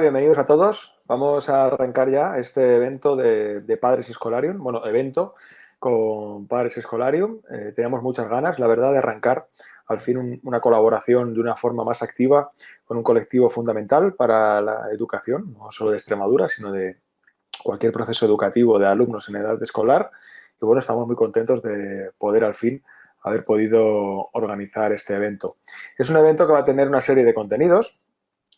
bienvenidos a todos. Vamos a arrancar ya este evento de, Padres Escolarium, bueno, evento con Padres Escolarium. Eh, teníamos muchas ganas, la verdad, de arrancar al fin un- una colaboración de una forma más activa con un colectivo fundamental para la educación, no solo de Extremadura, sino de cualquier proceso educativo de alumnos en edad escolar. Y bueno, estamos muy contentos de poder al fin haber podido organizar este evento. Es un evento que va a tener una serie de contenidos,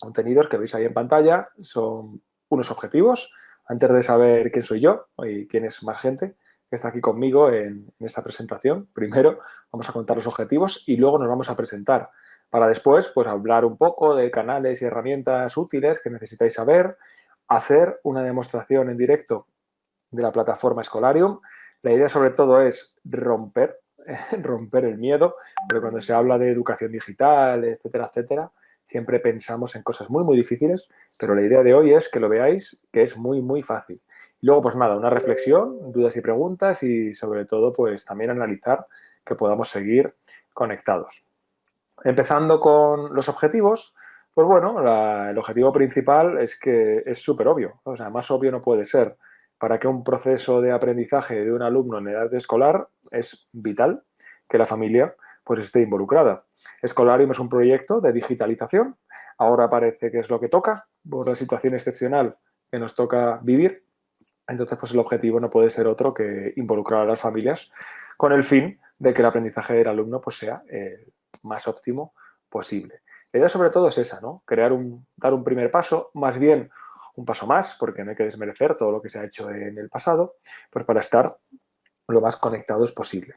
contenidos que veis ahí en pantalla, son unos objetivos. Antes de saber quién soy yo y quién es más gente que está aquí conmigo en, en esta presentación, primero vamos a contar los objetivos y luego nos vamos a presentar para después pues hablar un poco de canales y herramientas útiles que necesitáis saber, hacer una demostración en directo de la plataforma Escolarium. La idea sobre todo es romper, romper el miedo, pero cuando se habla de educación digital, etcétera, etcétera, siempre pensamos en cosas muy, muy difíciles, pero la idea de hoy es que lo veáis, que es muy, muy fácil. Y luego, pues nada, una reflexión, dudas y preguntas y sobre todo, pues también analizar que podamos seguir conectados. Empezando con los objetivos, pues bueno, el objetivo principal es que es súper obvio, o sea, más obvio no puede ser. Para que un proceso de aprendizaje de un alumno en edad escolar es vital que la familia pues esté involucrada. Escolarium es un proyecto de digitalización. Ahora parece que es lo que toca por la situación excepcional que nos toca vivir. Entonces, pues el objetivo no puede ser otro que involucrar a las familias con el fin de que el aprendizaje del alumno pues, sea el más óptimo posible. La idea sobre todo es esa, ¿no? Crear un, dar un primer paso, más bien un paso más, porque no hay que desmerecer todo lo que se ha hecho en el pasado, pues para estar lo más conectados posible.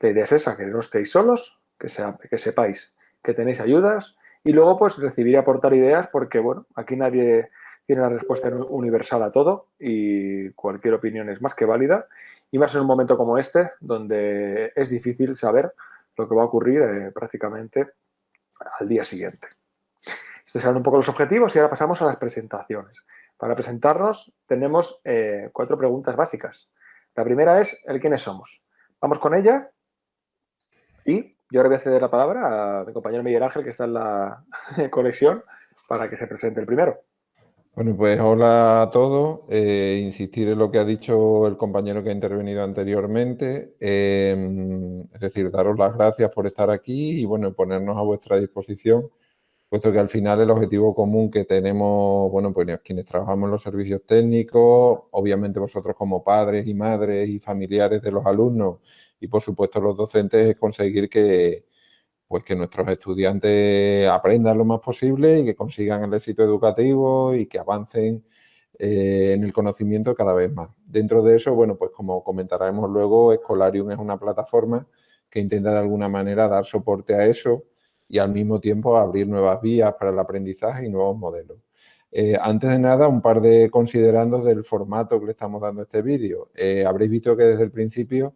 La idea es esa, que no estéis solos, que, sea, que sepáis que tenéis ayudas y luego pues recibir y aportar ideas porque, bueno, aquí nadie tiene la respuesta universal a todo y cualquier opinión es más que válida y más en un momento como este donde es difícil saber lo que va a ocurrir eh, prácticamente al día siguiente. Estos serán un poco los objetivos y ahora pasamos a las presentaciones. Para presentarnos tenemos eh, cuatro preguntas básicas. La primera es el quiénes somos. Vamos con ella y yo ahora voy a ceder la palabra a mi compañero Miguel Ángel que está en la conexión para que se presente el primero. Bueno, pues hola a todos. Eh, insistir en lo que ha dicho el compañero que ha intervenido anteriormente. Eh, es decir, daros las gracias por estar aquí y bueno, ponernos a vuestra disposición, puesto que al final el objetivo común que tenemos, bueno, pues quienes trabajamos en los servicios técnicos, obviamente vosotros como padres y madres y familiares de los alumnos y por supuesto los docentes es conseguir que, pues que nuestros estudiantes aprendan lo más posible y que consigan el éxito educativo y que avancen eh, en el conocimiento cada vez más. Dentro de eso, bueno, pues como comentaremos luego, Escolarium es una plataforma que intenta de alguna manera dar soporte a eso y al mismo tiempo abrir nuevas vías para el aprendizaje y nuevos modelos. Eh, antes de nada, un par de considerandos del formato que le estamos dando a este vídeo. Eh, habréis visto que desde el principio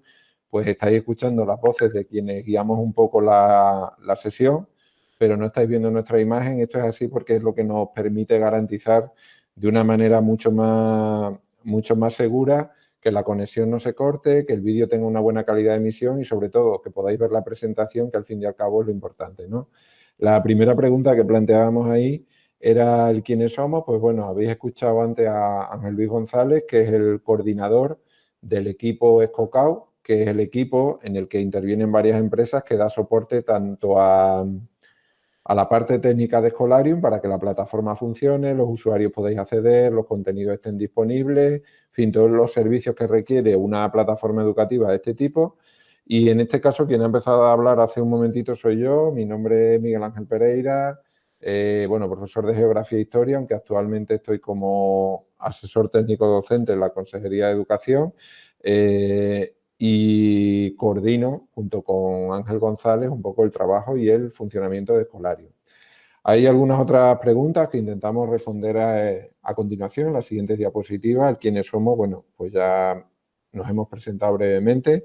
pues estáis escuchando las voces de quienes guiamos un poco la, la, sesión, pero no estáis viendo nuestra imagen. Esto es así porque es lo que nos permite garantizar de una manera mucho más, mucho más segura que la conexión no se corte, que el vídeo tenga una buena calidad de emisión y sobre todo que podáis ver la presentación, que al fin y al cabo es lo importante. ¿no? La primera pregunta que planteábamos ahí era el quiénes somos. Pues bueno, habéis escuchado antes a Ángel Luis González, que es el coordinador del equipo Escocau, que es el equipo en el que intervienen varias empresas que da soporte tanto a, a, la parte técnica de Escolarium para que la plataforma funcione, los usuarios podáis acceder, los contenidos estén disponibles, en fin, todos los servicios que requiere una plataforma educativa de este tipo. Y en este caso, quien ha empezado a hablar hace un momentito soy yo, mi nombre es Miguel Ángel Pereira, eh, bueno, profesor de Geografía e Historia, aunque actualmente estoy como asesor técnico docente en la Consejería de Educación. Eh, y coordino junto con Ángel González un poco el trabajo y el funcionamiento de Escolarium. Hay algunas otras preguntas que intentamos responder a, continuación en las siguientes diapositivas. Quienes somos, bueno, pues ya nos hemos presentado brevemente.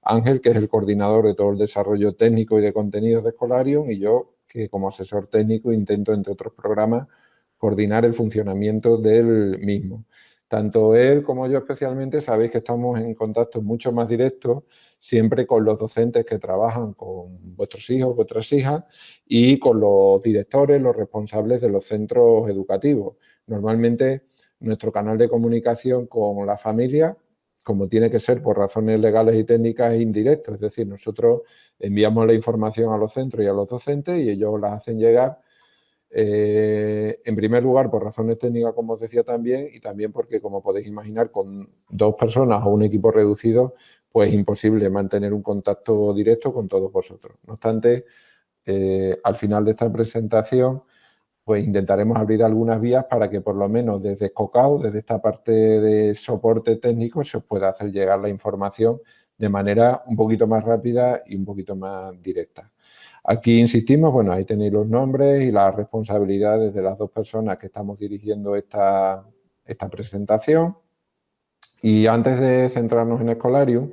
Ángel, que es el coordinador de todo el desarrollo técnico y de contenidos de Escolarium, y yo, que como asesor técnico intento, entre otros programas, coordinar el funcionamiento del mismo. Tanto él como yo especialmente sabéis que estamos en contacto mucho más directo siempre con los docentes que trabajan con vuestros hijos, vuestras hijas y con los directores, los responsables de los centros educativos. Normalmente nuestro canal de comunicación con la familia, como tiene que ser por razones legales y técnicas, es indirecto. Es decir, nosotros enviamos la información a los centros y a los docentes y ellos la hacen llegar eh, en primer lugar, por razones técnicas, como os decía también, y también porque, como podéis imaginar, con dos personas o un equipo reducido, pues es imposible mantener un contacto directo con todos vosotros. No obstante, eh, al final de esta presentación, pues intentaremos abrir algunas vías para que por lo menos desde Scocao, desde esta parte de soporte técnico, se os pueda hacer llegar la información de manera un poquito más rápida y un poquito más directa. Aquí insistimos, bueno, ahí tenéis los nombres y las responsabilidades de las dos personas que estamos dirigiendo esta, presentación. Y antes de centrarnos en Escolarium,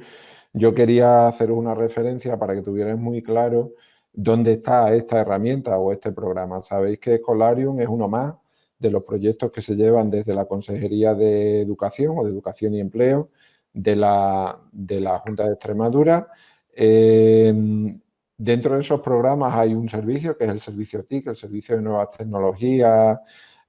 yo quería haceros una referencia para que tuvierais muy claro dónde está esta herramienta o este programa. Sabéis que Escolarium es uno más de los proyectos que se llevan desde la Consejería de Educación o de Educación y Empleo de la, de la Junta de Extremadura. Eh, Dentro de esos programas hay un servicio, que es el servicio TIC, el Servicio de Nuevas Tecnologías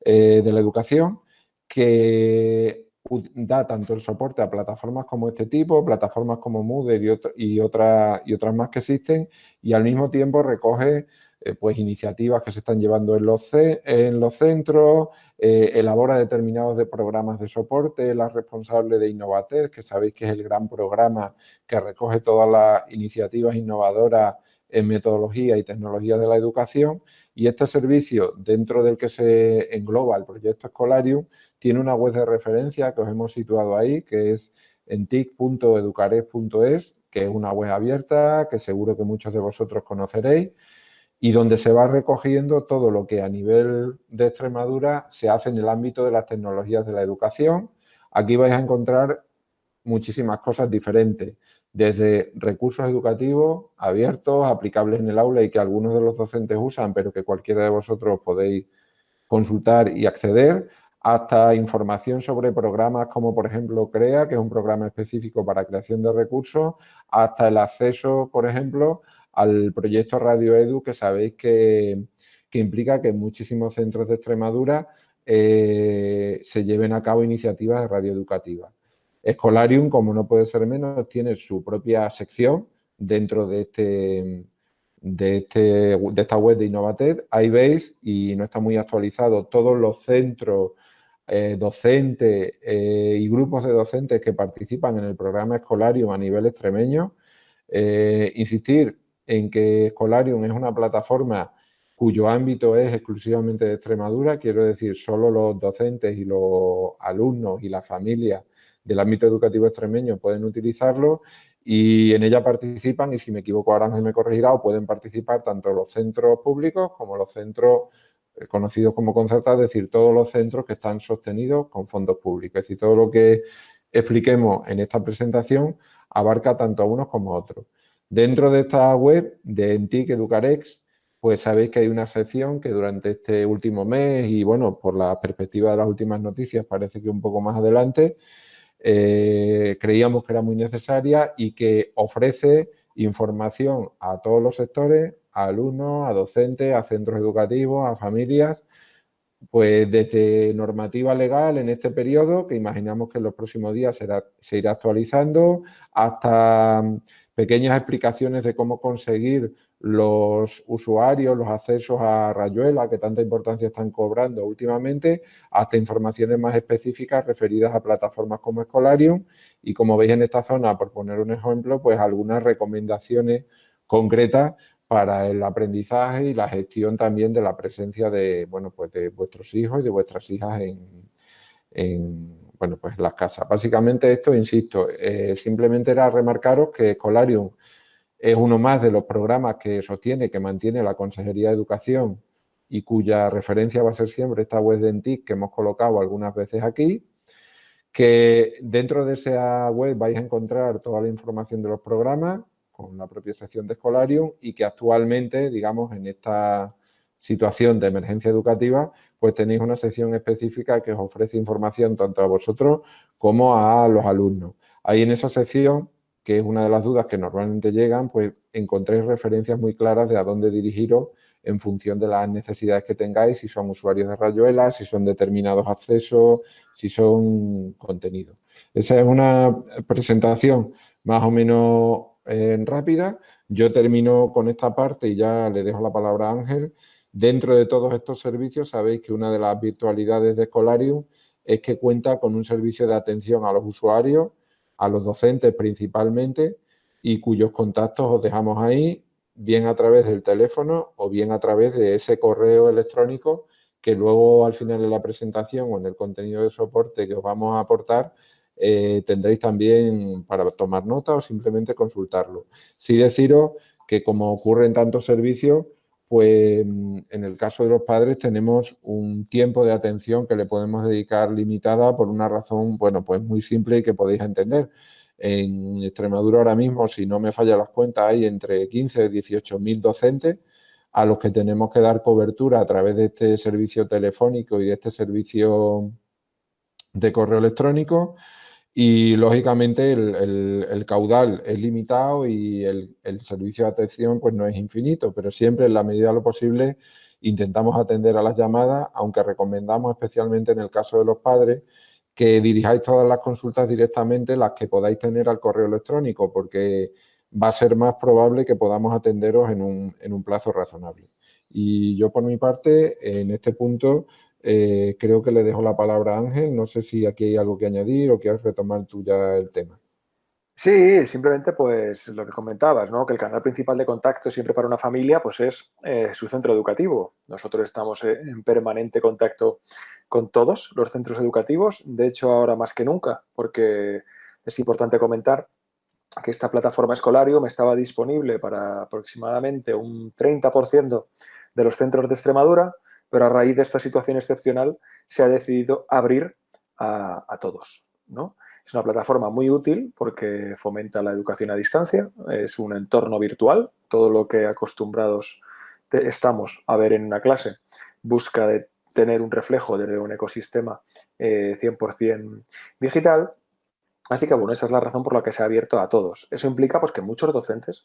eh, de la Educación, que da tanto el soporte a plataformas como este tipo, plataformas como Moodle y, y, otras más que existen, y al mismo tiempo recoge eh, pues iniciativas que se están llevando en los, en los centros, eh, elabora determinados de programas de soporte, la responsable de Innovatez, que sabéis que es el gran programa que recoge todas las iniciativas innovadoras en metodología y tecnología de la educación y este servicio dentro del que se engloba el proyecto Escolarium tiene una web de referencia que os hemos situado ahí que es en tic.educares.es que es una web abierta que seguro que muchos de vosotros conoceréis y donde se va recogiendo todo lo que a nivel de Extremadura se hace en el ámbito de las tecnologías de la educación. Aquí vais a encontrar muchísimas cosas diferentes, desde recursos educativos abiertos, aplicables en el aula y que algunos de los docentes usan, pero que cualquiera de vosotros podéis consultar y acceder, hasta información sobre programas como, por ejemplo, CREA, que es un programa específico para creación de recursos, hasta el acceso, por ejemplo, al proyecto Radio Edu, que sabéis que, implica que en muchísimos centros de Extremadura eh, se lleven a cabo iniciativas de radio educativa. Escolarium, como no puede ser menos, tiene su propia sección dentro de, este, de, este, de esta web de Innovated. Ahí veis, y no está muy actualizado, todos los centros eh, docentes eh, y grupos de docentes que participan en el programa Escolarium a nivel extremeño. Eh, insistir en que Escolarium es una plataforma cuyo ámbito es exclusivamente de Extremadura, quiero decir, solo los docentes y los alumnos y las familias del ámbito educativo extremeño pueden utilizarlo y en ella participan, y si me equivoco ahora me corregirá, o pueden participar tanto los centros públicos como los centros eh, conocidos como concertados, es decir, todos los centros que están sostenidos con fondos públicos. Es decir, todo lo que expliquemos en esta presentación abarca tanto a unos como a otros. Dentro de esta web de Entic Educarex, pues sabéis que hay una sección que durante este último mes y bueno, por la perspectiva de las últimas noticias parece que un poco más adelante, eh, creíamos que era muy necesaria y que ofrece información a todos los sectores, a alumnos, a docentes, a centros educativos, a familias, pues desde normativa legal en este periodo, que imaginamos que en los próximos días se irá actualizando, hasta pequeñas explicaciones de cómo conseguir los usuarios, los accesos a Rayuela, que tanta importancia están cobrando últimamente, hasta informaciones más específicas referidas a plataformas como Escolarium y como veis en esta zona, por poner un ejemplo, pues algunas recomendaciones concretas para el aprendizaje y la gestión también de la presencia de, bueno, pues de vuestros hijos y de vuestras hijas en, bueno, pues las casas. Básicamente esto, insisto, simplemente era remarcaros que Escolarium es uno más de los programas que sostiene, que mantiene la Consejería de Educación y cuya referencia va a ser siempre esta web de ENTIC que hemos colocado algunas veces aquí, que dentro de esa web vais a encontrar toda la información de los programas con la propia sección de Escolarium y que actualmente, digamos, en esta situación de emergencia educativa, pues tenéis una sección específica que os ofrece información tanto a vosotros como a los alumnos. Ahí en esa sección, que es una de las dudas que normalmente llegan, pues encontréis referencias muy claras de a dónde dirigiros en función de las necesidades que tengáis, si son usuarios de Rayuela, si son determinados accesos, si son contenidos. Esa es una presentación más o menos eh, rápida. Yo termino con esta parte y ya le dejo la palabra a Ángel. Dentro de todos estos servicios sabéis que una de las virtualidades de Escolarium es que cuenta con un servicio de atención a los usuarios, a los docentes principalmente, y cuyos contactos os dejamos ahí bien a través del teléfono o bien a través de ese correo electrónico que luego al final de la presentación o en el contenido de soporte que os vamos a aportar eh, tendréis también para tomar nota o simplemente consultarlo. Sí deciros que como ocurre en tantos servicios, pues en el caso de los padres tenemos un tiempo de atención que le podemos dedicar limitada por una razón, bueno, pues muy simple y que podéis entender. En Extremadura ahora mismo, si no me falla las cuentas, hay entre 15 y 18 mil docentes a los que tenemos que dar cobertura a través de este servicio telefónico y de este servicio de correo electrónico y lógicamente el, caudal es limitado y el, servicio de atención pues no es infinito, pero siempre en la medida de lo posible intentamos atender a las llamadas, aunque recomendamos especialmente en el caso de los padres que dirijáis todas las consultas directamente, las que podáis tener al correo electrónico, porque va a ser más probable que podamos atenderos en un plazo razonable. Y yo por mi parte, en este punto, eh, creo que le dejo la palabra a Ángel. No sé si aquí hay algo que añadir o quieres retomar tú ya el tema. Sí, simplemente pues lo que comentabas, ¿no? que el canal principal de contacto siempre para una familia pues es eh, su centro educativo. Nosotros estamos eh, en permanente contacto con todos los centros educativos, de hecho ahora más que nunca, porque es importante comentar que esta plataforma Escolarium estaba disponible para aproximadamente un 30% de los centros de Extremadura, pero a raíz de esta situación excepcional se ha decidido abrir a, a todos, ¿no? Es una plataforma muy útil porque fomenta la educación a distancia, es un entorno virtual, todo lo que acostumbrados estamos a ver en una clase busca de tener un reflejo de un ecosistema 100% eh, digital. Así que, bueno, esa es la razón por la que se ha abierto a todos. Eso implica pues, que muchos docentes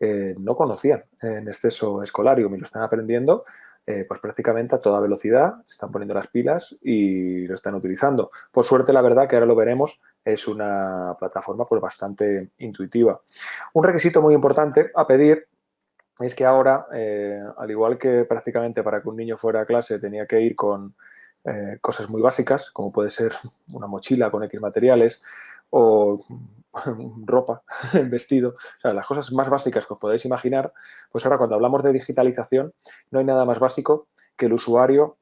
eh, no conocían en exceso escolarium y lo están aprendiendo eh, pues prácticamente a toda velocidad, están poniendo las pilas y lo están utilizando. Por suerte, la verdad, que ahora lo veremos, es una plataforma pues, bastante intuitiva. Un requisito muy importante a pedir es que ahora, eh, al igual que prácticamente para que un niño fuera a clase tenía que ir con eh, cosas muy básicas, como puede ser una mochila con X materiales o ropa, vestido, o sea, las cosas más básicas que os podéis imaginar, pues ahora cuando hablamos de digitalización no hay nada más básico que el usuario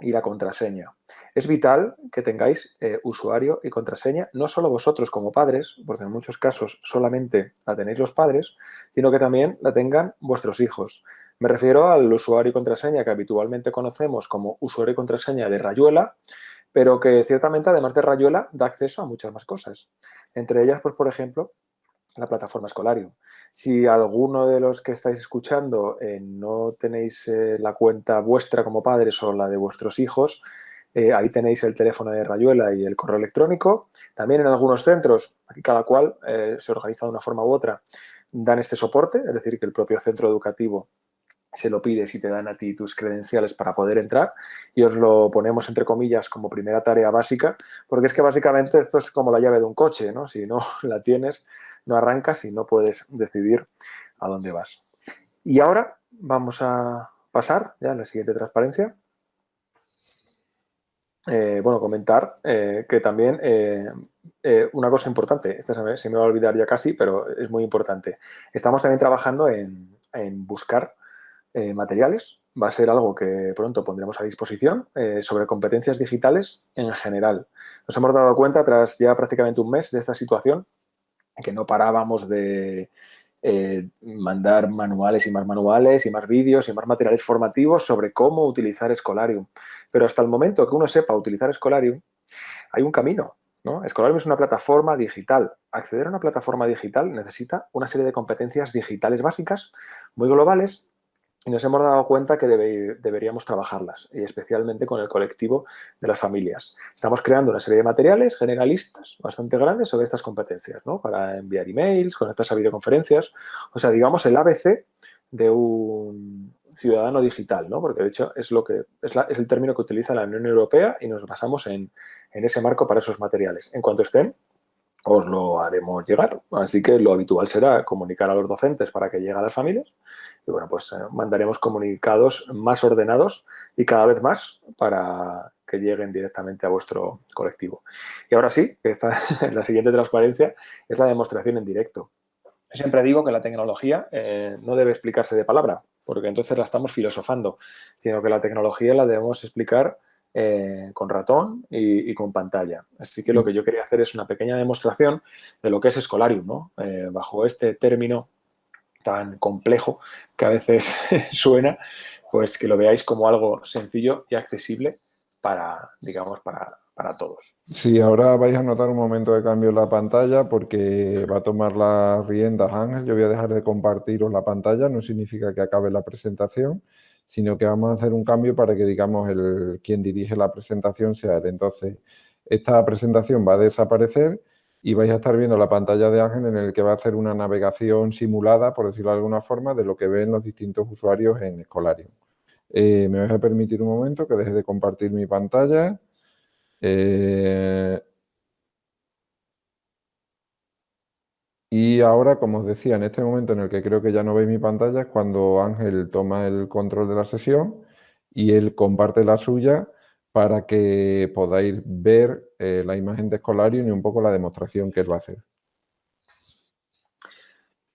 y la contraseña. Es vital que tengáis eh, usuario y contraseña, no solo vosotros como padres, porque en muchos casos solamente la tenéis los padres, sino que también la tengan vuestros hijos. Me refiero al usuario y contraseña que habitualmente conocemos como usuario y contraseña de Rayuela, pero que ciertamente además de Rayuela da acceso a muchas más cosas. Entre ellas, pues por ejemplo, la plataforma Escolarium. Si alguno de los que estáis escuchando eh, no tenéis eh, la cuenta vuestra como padres o la de vuestros hijos, eh, ahí tenéis el teléfono de Rayuela y el correo electrónico. También en algunos centros, aquí cada cual se organiza de una forma u otra, dan este soporte, es decir, que el propio centro educativo se lo pides y te dan a ti tus credenciales para poder entrar y os lo ponemos entre comillas como primera tarea básica porque es que básicamente esto es como la llave de un coche, ¿no? Si no la tienes, no arrancas y no puedes decidir a dónde vas. Y ahora vamos a pasar ya a la siguiente transparencia. Eh, bueno, comentar eh, que también eh, una cosa importante, esta se me, va a olvidar ya casi, pero es muy importante. Estamos también trabajando en, en buscar materiales va a ser algo que pronto pondremos a disposición eh, sobre competencias digitales en general. Nos hemos dado cuenta tras ya prácticamente un mes de esta situación que no parábamos de eh, mandar manuales y más manuales y más vídeos y más materiales formativos sobre cómo utilizar Escolarium. Pero hasta el momento que uno sepa utilizar Escolarium, hay un camino. ¿no? Escolarium es una plataforma digital. Acceder a una plataforma digital necesita una serie de competencias digitales básicas, muy globales, y nos hemos dado cuenta que deberíamos trabajarlas, y especialmente con el colectivo de las familias. Estamos creando una serie de materiales generalistas bastante grandes sobre estas competencias, ¿no? para enviar emails, conectarse a videoconferencias, o sea, digamos el ABC de un ciudadano digital, ¿no? porque de hecho es, lo que, es, el término que utiliza la Unión Europea y nos basamos en, en ese marco para esos materiales. En cuanto estén, os lo haremos llegar. Así que lo habitual será comunicar a los docentes para que llegue a las familias y bueno, pues eh, mandaremos comunicados más ordenados y cada vez más para que lleguen directamente a vuestro colectivo. Y ahora sí, esta, la siguiente transparencia es la demostración en directo. Yo siempre digo que la tecnología eh, no debe explicarse de palabra, porque entonces la estamos filosofando, sino que la tecnología la debemos explicar eh, con ratón y, con pantalla. Así que lo que yo quería hacer es una pequeña demostración de lo que es Escolarium, ¿no? Eh, bajo este término tan complejo que a veces suena, pues que lo veáis como algo sencillo y accesible para, digamos, para, para todos. Sí, ahora vais a notar un momento de cambio en la pantalla porque va a tomar las riendas Ángel. Yo voy a dejar de compartiros la pantalla, no significa que acabe la presentación sino que vamos a hacer un cambio para que, digamos, el, quien dirige la presentación sea él. Entonces, esta presentación va a desaparecer y vais a estar viendo la pantalla de Ángel en el que va a hacer una navegación simulada, por decirlo de alguna forma, de lo que ven los distintos usuarios en Escolarium. Eh, me vais a permitir un momento que deje de compartir mi pantalla. Eh, Y ahora, como os decía, en este momento en el que creo que ya no veis mi pantalla es cuando Ángel toma el control de la sesión y él comparte la suya para que podáis ver eh, la imagen de Escolarium y un poco la demostración que él va a hacer.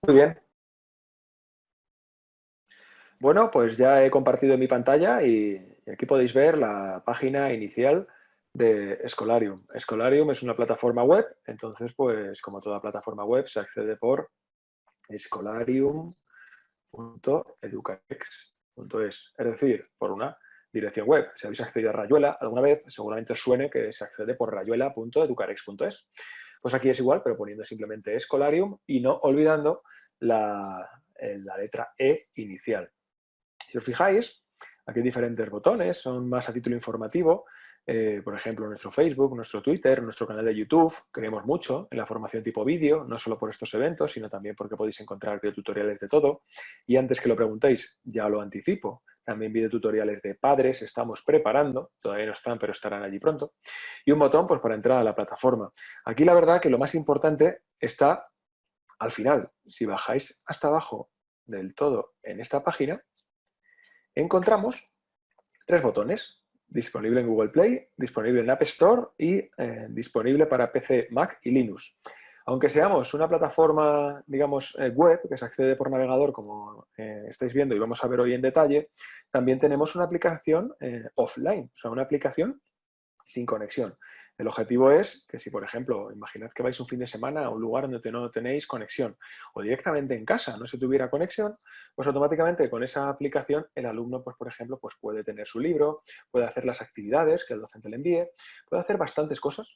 Muy bien. Bueno, pues ya he compartido mi pantalla y aquí podéis ver la página inicial de Escolarium. Escolarium es una plataforma web, entonces, pues, como toda plataforma web, se accede por escolarium.educarex.es, es decir, por una dirección web. Si habéis accedido a Rayuela alguna vez, seguramente os suene que se accede por rayuela.educarex.es. Pues aquí es igual, pero poniendo simplemente Escolarium y no olvidando la, eh, la letra E inicial. Si os fijáis, aquí hay diferentes botones, son más a título informativo, eh, por ejemplo, nuestro Facebook, nuestro Twitter, nuestro canal de YouTube. Creemos mucho en la formación tipo vídeo, no solo por estos eventos, sino también porque podéis encontrar videotutoriales de todo. Y antes que lo preguntéis, ya lo anticipo, también videotutoriales de padres estamos preparando, todavía no están, pero estarán allí pronto. Y un botón pues, para entrar a la plataforma. Aquí la verdad que lo más importante está al final. Si bajáis hasta abajo del todo en esta página, encontramos tres botones disponible en Google Play, disponible en App Store y eh, disponible para PC, Mac y Linux. Aunque seamos una plataforma, digamos, eh, web, que se accede por navegador, como eh, estáis viendo y vamos a ver hoy en detalle, también tenemos una aplicación offline, o sea, una aplicación sin conexión. El objetivo es que si, por ejemplo, imaginad que vais un fin de semana a un lugar donde no tenéis conexión o directamente en casa no se tuviera conexión, pues automáticamente con esa aplicación el alumno, pues por ejemplo, pues puede tener su libro, puede hacer las actividades que el docente le envíe, puede hacer bastantes cosas,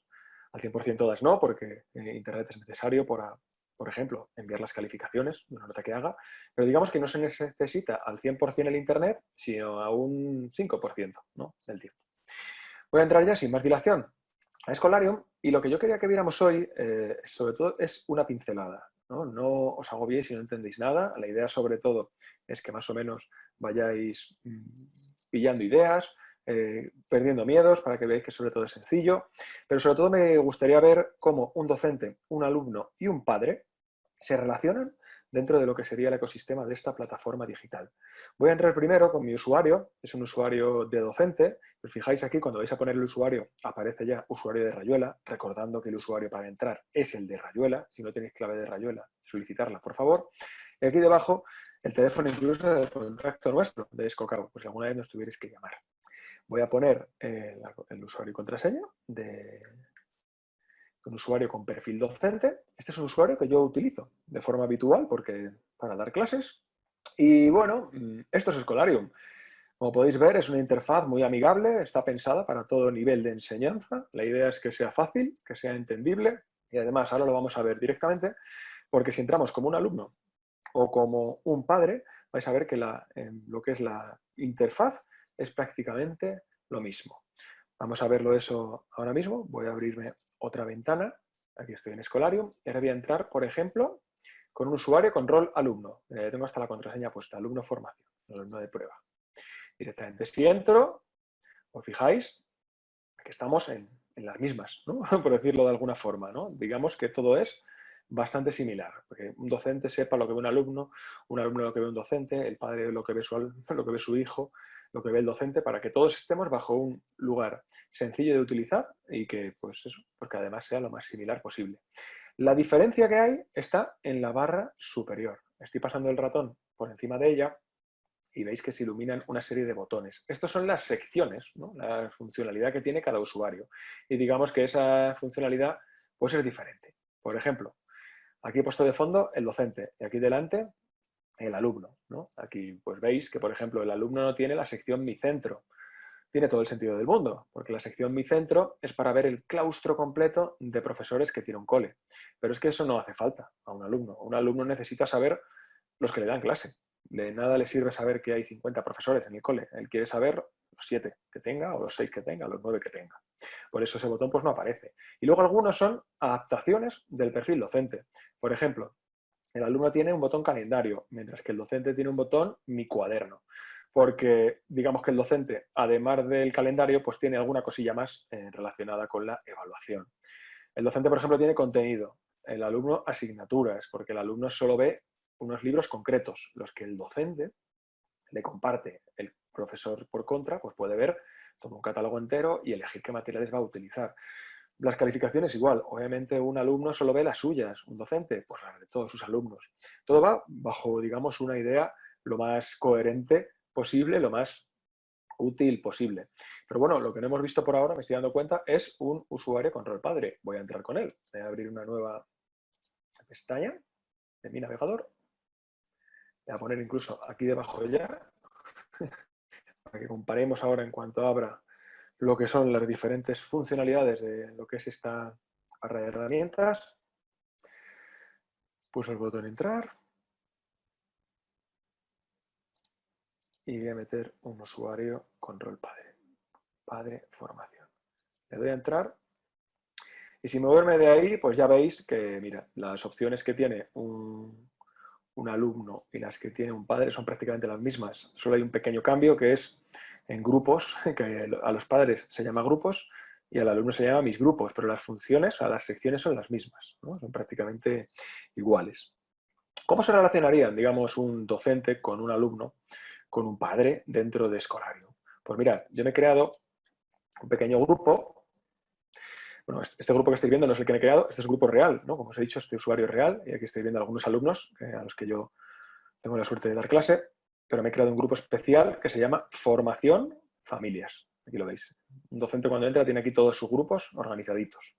al 100% todas no, porque eh, Internet es necesario para, por ejemplo, enviar las calificaciones una nota que haga, pero digamos que no se necesita al 100% el Internet, sino a un 5% ¿no? del tiempo. Voy a entrar ya sin más dilación a Escolarium y lo que yo quería que viéramos hoy, eh, sobre todo, es una pincelada. ¿no? no os agobiéis si no entendéis nada. La idea, sobre todo, es que más o menos vayáis mm, pillando ideas, eh, perdiendo miedos para que veáis que sobre todo es sencillo. Pero sobre todo me gustaría ver cómo un docente, un alumno y un padre se relacionan dentro de lo que sería el ecosistema de esta plataforma digital. Voy a entrar primero con mi usuario, es un usuario de docente. Os fijáis aquí, cuando vais a poner el usuario, aparece ya usuario de Rayuela, recordando que el usuario para entrar es el de Rayuela. Si no tenéis clave de Rayuela, solicitarla, por favor. Y aquí debajo el teléfono incluso del contacto nuestro de Escocao, pues alguna vez nos tuvierais que llamar. Voy a poner eh, el usuario y contraseña de un usuario con perfil docente. Este es un usuario que yo utilizo de forma habitual porque para dar clases. Y bueno, mm, esto es Escolarium. Como podéis ver, es una interfaz muy amigable, está pensada para todo nivel de enseñanza. La idea es que sea fácil, que sea entendible y además ahora lo vamos a ver directamente porque si entramos como un alumno o como un padre, vais a ver que la, lo que es la interfaz es prácticamente lo mismo. Vamos a verlo eso ahora mismo. Voy a abrirme otra ventana. Aquí estoy en Escolarium. Y ahora voy a entrar, por ejemplo, con un usuario con rol alumno. Eh, tengo hasta la contraseña puesta, alumno formación, alumno de prueba. Directamente si entro, os fijáis, que estamos en, las mismas, por decirlo de alguna forma. ¿no? Digamos que todo es bastante similar, porque un docente sepa lo que ve un alumno, un alumno lo que ve un docente, el padre ve lo que ve su hijo, lo que ve el docente, para que todos estemos bajo un lugar sencillo de utilizar y que, pues eso, porque además sea lo más similar posible. La diferencia que hay está en la barra superior. Estoy pasando el ratón por encima de ella y veis que se iluminan una serie de botones. Estas son las secciones, la funcionalidad que tiene cada usuario. Y digamos que esa funcionalidad puede ser diferente. Por ejemplo, Aquí he puesto de fondo el docente y aquí delante el alumno. Aquí pues veis que, por ejemplo, el alumno no tiene la sección Mi Centro. Tiene todo el sentido del mundo, porque la sección Mi Centro es para ver el claustro completo de profesores que tiene un cole. Pero es que eso no hace falta a un alumno. Un alumno necesita saber los que le dan clase. De nada le sirve saber que hay 50 profesores en el cole. Él quiere saber los 7 que tenga, o los 6 que tenga, los 9 que tenga. Por eso ese botón pues, no aparece. Y luego algunos son adaptaciones del perfil docente. Por ejemplo, el alumno tiene un botón calendario, mientras que el docente tiene un botón mi cuaderno. Porque digamos que el docente, además del calendario, pues tiene alguna cosilla más eh, relacionada con la evaluación. El docente, por ejemplo, tiene contenido. El alumno asignaturas, porque el alumno solo ve unos libros concretos, los que el docente le comparte. El profesor, por contra, pues puede ver todo un catálogo entero y elegir qué materiales va a utilizar. Las calificaciones igual, obviamente un alumno solo ve las suyas, un docente, pues las de todos sus alumnos. Todo va bajo, digamos, una idea lo más coherente posible, lo más útil posible. Pero bueno, lo que no hemos visto por ahora, me estoy dando cuenta, es un usuario con rol padre. Voy a entrar con él. Voy a abrir una nueva pestaña de mi navegador. Voy a poner incluso aquí debajo de ella, para que comparemos ahora en cuanto abra lo que son las diferentes funcionalidades de lo que es esta barra de herramientas. Pulso el botón entrar. Y voy a meter un usuario con rol padre. Padre formación. Le doy a entrar. Y si moverme de ahí, pues ya veis que, mira, las opciones que tiene un, un alumno y las que tiene un padre son prácticamente las mismas. Solo hay un pequeño cambio que es en grupos, que a los padres se llama grupos y al alumno se llama mis grupos, pero las funciones, a las secciones son las mismas, son prácticamente iguales. ¿Cómo se relacionarían, digamos, un docente con un alumno, con un padre dentro de Escolario? Pues mira, yo me he creado un pequeño grupo. Bueno, este, este grupo que estoy viendo no es el que me he creado, este es un grupo real, ¿no? Como os he dicho, este usuario es real y aquí estoy viendo algunos alumnos a los que yo tengo la suerte de dar clase pero me he creado un grupo especial que se llama Formación Familias. Aquí lo veis. Un docente cuando entra tiene aquí todos sus grupos organizaditos.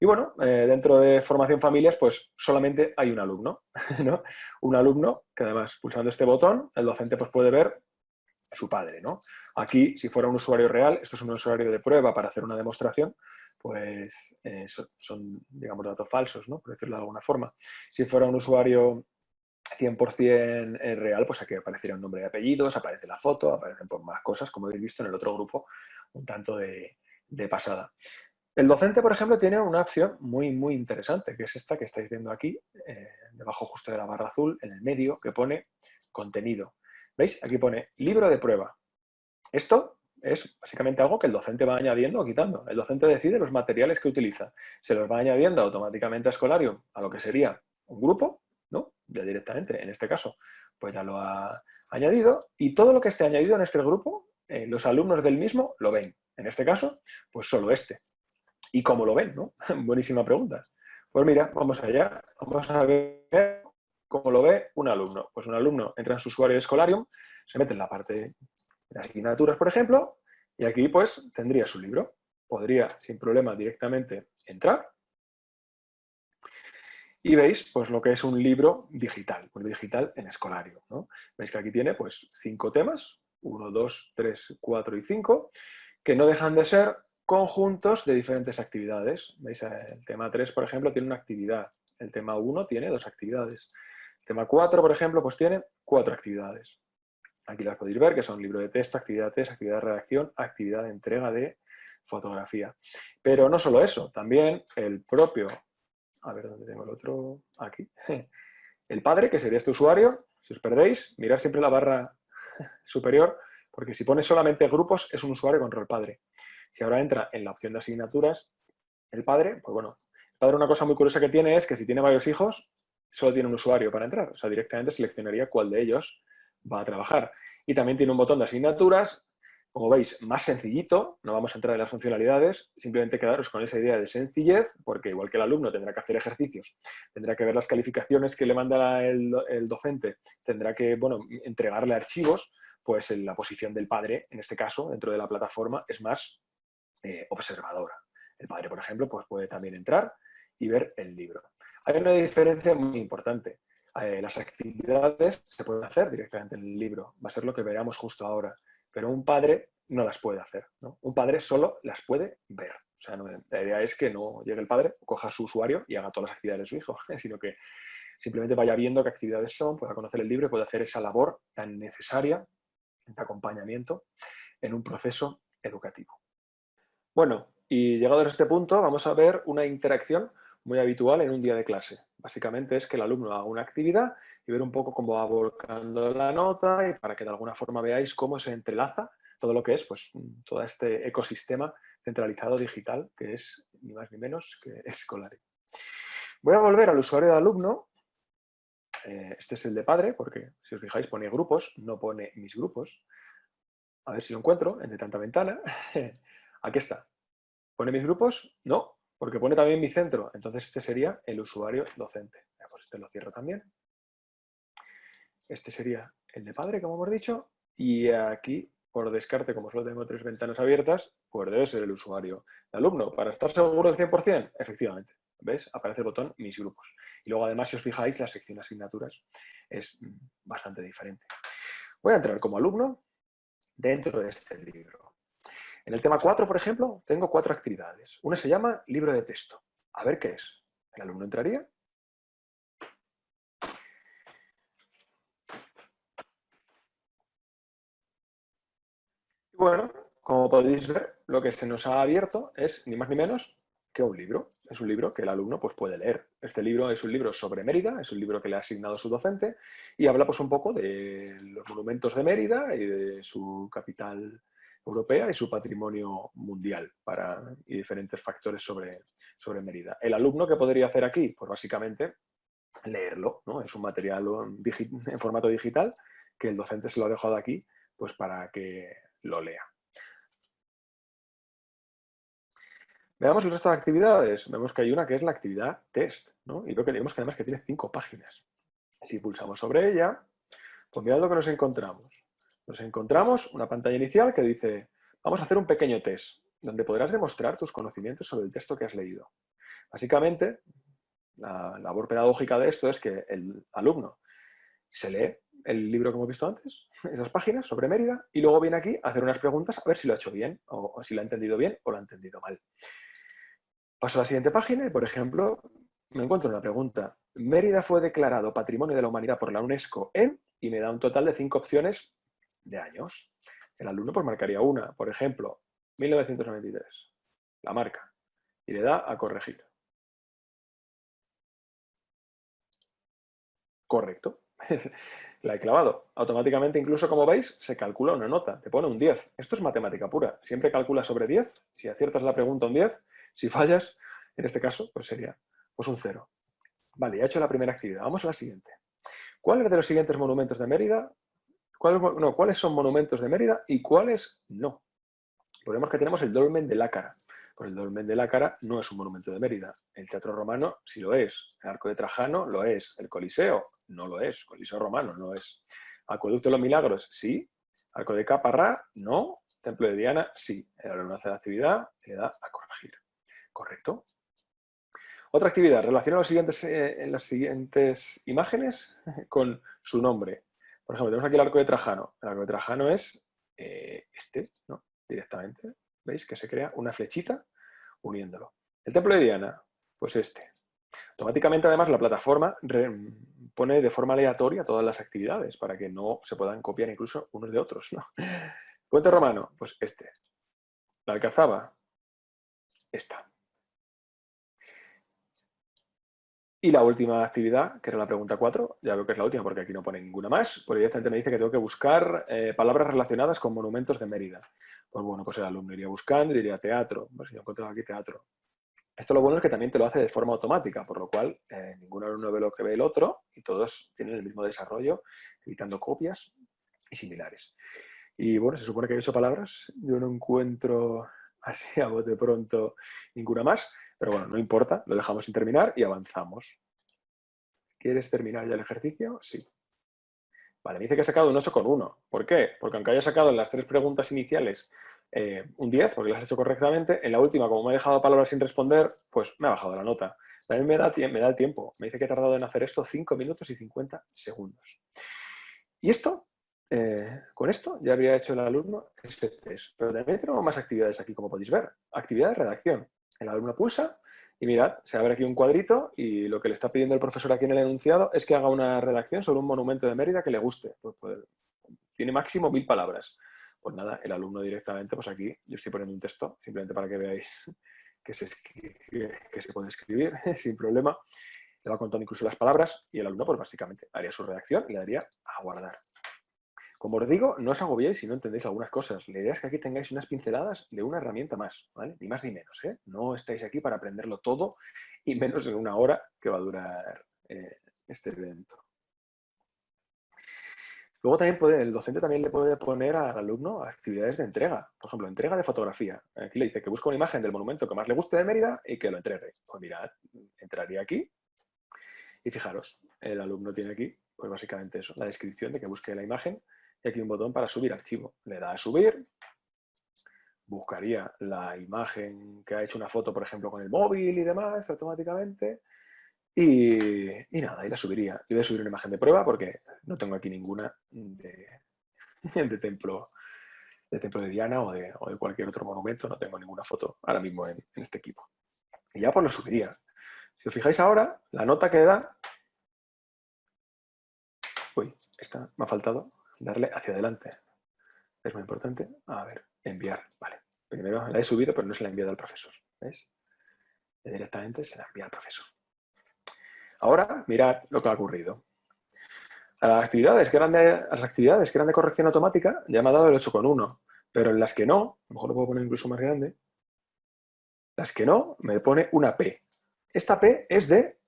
Y bueno, eh, dentro de Formación Familias, pues solamente hay un alumno. ¿no? Un alumno que además, pulsando este botón, el docente pues, puede ver su padre. ¿no? Aquí, si fuera un usuario real, esto es un usuario de prueba para hacer una demostración, pues eh, son, digamos, datos falsos, ¿no? por decirlo de alguna forma. Si fuera un usuario 100% eh, real, pues aquí aparecería un nombre y apellidos, aparece la foto, aparecen por más cosas, como habéis visto en el otro grupo, un tanto de, pasada. El docente, por ejemplo, tiene una opción muy, muy interesante, que es esta que estáis viendo aquí, eh, debajo justo de la barra azul, en el medio, que pone contenido. ¿Veis? Aquí pone libro de prueba. Esto es básicamente algo que el docente va añadiendo o quitando. El docente decide los materiales que utiliza. Se los va añadiendo automáticamente a Escolarium, a lo que sería un grupo, ya directamente, en este caso, pues ya lo ha añadido y todo lo que esté añadido en este grupo, eh, los alumnos del mismo lo ven. En este caso, pues solo este. ¿Y cómo lo ven? ¿no? Buenísima pregunta. Pues mira, vamos allá. Vamos a ver ¿cómo lo ve un alumno? Pues un alumno entra en su usuario de Scholarium, se mete en la parte de asignaturas, por ejemplo, y aquí pues tendría su libro. Podría sin problema directamente entrar y veis pues lo que es un libro digital, un digital en escolario. ¿no? Veis que aquí tiene pues cinco temas, uno, dos, tres, cuatro y cinco, que no dejan de ser conjuntos de diferentes actividades. ¿Veis? El tema 3, por ejemplo, tiene una actividad. El tema 1 tiene dos actividades. El tema 4, por ejemplo, pues tiene cuatro actividades. Aquí las podéis ver, que son libro de texto, actividad de test, actividad de redacción, actividad de entrega de fotografía. Pero no solo eso, también el propio a ver dónde tengo el otro, aquí. El padre, que sería este usuario, si os perdéis, mirad siempre la barra superior, porque si pones solamente grupos, es un usuario con rol padre. Si ahora entra en la opción de asignaturas, el padre, pues bueno, el padre una cosa muy curiosa que tiene es que si tiene varios hijos, solo tiene un usuario para entrar. O sea, directamente seleccionaría cuál de ellos va a trabajar. Y también tiene un botón de asignaturas como veis, más sencillito, no vamos a entrar en las funcionalidades, simplemente quedaros con esa idea de sencillez, porque igual que el alumno tendrá que hacer ejercicios, tendrá que ver las calificaciones que le manda el, docente, tendrá que bueno, entregarle archivos, pues la posición del padre, en este caso, dentro de la plataforma, es más eh, observadora. El padre, por ejemplo, pues puede también entrar y ver el libro. Hay una diferencia muy importante. Eh, las actividades se pueden hacer directamente en el libro. Va a ser lo que veamos justo ahora pero un padre no las puede hacer. Un padre solo las puede ver. O sea, la idea es que no llegue el padre, coja su usuario y haga todas las actividades de su hijo, sino que simplemente vaya viendo qué actividades son, pueda conocer el libro y pueda hacer esa labor tan necesaria de acompañamiento en un proceso educativo. Bueno, y llegado a este punto vamos a ver una interacción muy habitual en un día de clase. Básicamente es que el alumno haga una actividad y ver un poco cómo va volcando la nota y para que de alguna forma veáis cómo se entrelaza todo lo que es pues, todo este ecosistema centralizado digital que es ni más ni menos que escolar. Voy a volver al usuario de alumno. Eh, este es el de padre, porque si os fijáis pone grupos, no pone mis grupos. A ver si lo encuentro en de tanta ventana. Aquí está. ¿Pone mis grupos? No, porque pone también mi centro. Entonces este sería el usuario docente. Pues este lo cierro también. Este sería el de padre, como hemos dicho. Y aquí, por descarte, como solo tengo tres ventanas abiertas, pues debe ser el usuario de alumno. Para estar seguro del 100%, efectivamente. ¿Ves? Aparece el botón Mis grupos. Y luego, además, si os fijáis, la sección asignaturas es bastante diferente. Voy a entrar como alumno dentro de este libro. En el tema 4, por ejemplo, tengo cuatro actividades. Una se llama libro de texto. A ver qué es. El alumno entraría. Y bueno, como podéis ver, lo que se nos ha abierto es ni más ni menos que un libro. Es un libro que el alumno pues, puede leer. Este libro es un libro sobre Mérida, es un libro que le ha asignado su docente y habla pues, un poco de los monumentos de Mérida y de su capital europea y su patrimonio mundial para, y diferentes factores sobre, sobre Mérida. ¿El alumno qué podría hacer aquí? Pues básicamente leerlo, ¿no? Es un material en formato digital que el docente se lo ha dejado aquí pues para que lo lea. Veamos el resto de actividades. Vemos que hay una que es la actividad test, ¿no? Y veo que vemos que además que tiene cinco páginas. Si pulsamos sobre ella, pues mirad lo que nos encontramos nos encontramos una pantalla inicial que dice, vamos a hacer un pequeño test, donde podrás demostrar tus conocimientos sobre el texto que has leído. Básicamente, la labor pedagógica de esto es que el alumno se lee el libro que hemos visto antes, esas páginas sobre Mérida, y luego viene aquí a hacer unas preguntas a ver si lo ha hecho bien, o, si lo ha entendido bien o lo ha entendido mal. Paso a la siguiente página y, por ejemplo, me encuentro una pregunta. Mérida fue declarado Patrimonio de la Humanidad por la UNESCO en, y me da un total de cinco opciones de años. El alumno pues marcaría una, por ejemplo, 1993, la marca, y le da a corregir. Correcto. la he clavado. Automáticamente, incluso como veis, se calcula una nota. Te pone un 10. Esto es matemática pura. Siempre calcula sobre 10. Si aciertas la pregunta, un 10. Si fallas, en este caso, pues sería pues un 0. Vale, ya he hecho la primera actividad. Vamos a la siguiente. ¿Cuáles de los siguientes monumentos de Mérida ¿Cuáles, son monumentos de Mérida y cuáles no? Podemos que tenemos el dolmen de Lácara. Pues el Dolmen de la Cara no es un monumento de Mérida. El Teatro Romano sí lo es. El Arco de Trajano lo es. El Coliseo no lo es. Coliseo Romano no es. Acueducto de los Milagros sí. Arco de Caparrá no. Templo de Diana sí. El alumno hace la actividad le da a corregir. ¿Correcto? Otra actividad, relaciona los siguientes, eh, las siguientes imágenes con su nombre. Por ejemplo, tenemos aquí el arco de Trajano. El arco de Trajano es eh, este, ¿no? Directamente. ¿Veis? Que se crea una flechita uniéndolo. El templo de Diana, pues este. Automáticamente, además, la plataforma pone de forma aleatoria todas las actividades para que no se puedan copiar incluso unos de otros. ¿no? Puente romano, pues este. La alcazaba, esta. Y la última actividad, que era la pregunta 4, ya veo que es la última porque aquí no pone ninguna más, pues directamente me dice que tengo que buscar eh, palabras relacionadas con monumentos de Mérida. Pues bueno, pues el alumno iría buscando y diría teatro. Pues yo encontrado aquí teatro. Esto lo bueno es que también te lo hace de forma automática, por lo cual eh, ningún alumno ve lo que ve el otro y todos tienen el mismo desarrollo, evitando copias y similares. Y bueno, se supone que hay ocho palabras. Yo no encuentro así a bote pronto ninguna más. Pero bueno, no importa, lo dejamos sin terminar y avanzamos. ¿Quieres terminar ya el ejercicio? Sí. Vale, dice que he sacado un 8,1. ¿Por qué? Porque aunque haya sacado en las tres preguntas iniciales eh, un 10, porque las he hecho correctamente, en la última, como me he dejado palabras sin responder, pues me ha bajado la nota. También me da, el tiempo. Me dice que he tardado en hacer esto 5 minutos y 50 segundos. Y esto, eh, con esto ya habría hecho el alumno ese test. Pero también tenemos más actividades aquí, como podéis ver. Actividad de redacción. El alumno pulsa y mirad, se abre aquí un cuadrito y lo que le está pidiendo el profesor aquí en el enunciado es que haga una redacción sobre un monumento de Mérida que le guste. Pues, pues, tiene máximo mil palabras. Pues nada, el alumno directamente, pues aquí yo estoy poniendo un texto, simplemente para que veáis que se, que se puede escribir sin problema. Le va contando incluso las palabras y el alumno, pues básicamente, haría su redacción y le daría a guardar. Como os digo, no os agobiéis si no entendéis algunas cosas. La idea es que aquí tengáis unas pinceladas de una herramienta más, ¿vale? Ni más ni menos, ¿eh? No estáis aquí para aprenderlo todo y menos en una hora que va a durar eh, este evento. Luego también puede, el docente también le puede poner al alumno actividades de entrega. Por ejemplo, entrega de fotografía. Aquí le dice que busque una imagen del monumento que más le guste de Mérida y que lo entregue. Pues mirad, entraría aquí y fijaros, el alumno tiene aquí, pues básicamente eso, la descripción de que busque la imagen y aquí un botón para subir archivo. Le da a subir, buscaría la imagen que ha hecho una foto, por ejemplo, con el móvil y demás, automáticamente, y, nada, y la subiría. Yo voy a subir una imagen de prueba porque no tengo aquí ninguna de, templo de templo de Diana o de, cualquier otro monumento, no tengo ninguna foto ahora mismo en, en este equipo. Y ya pues lo subiría. Si os fijáis ahora, la nota que da... Uy, esta me ha faltado darle hacia adelante. Es muy importante. A ver, enviar. Vale. Primero la he subido, pero no se la he enviado al profesor. ¿Ves? Directamente se la envía al profesor. Ahora, mirad lo que ha ocurrido. A las actividades que eran de, las actividades que eran de corrección automática ya me ha dado el 8,1. Pero en las que no, a lo mejor lo puedo poner incluso más grande, las que no, me pone una P. Esta P es de